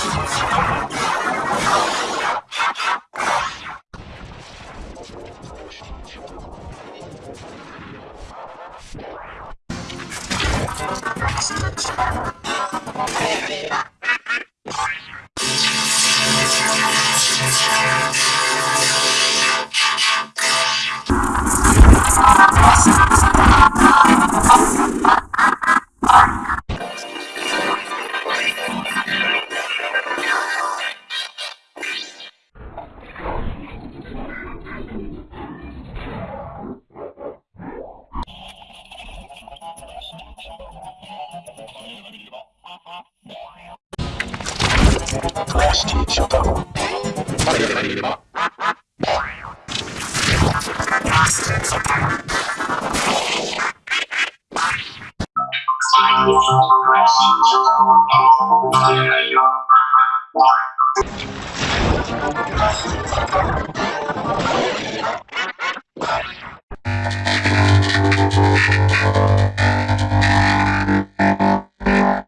Thank you. 暮らしていちゃったろ誰が誰いれば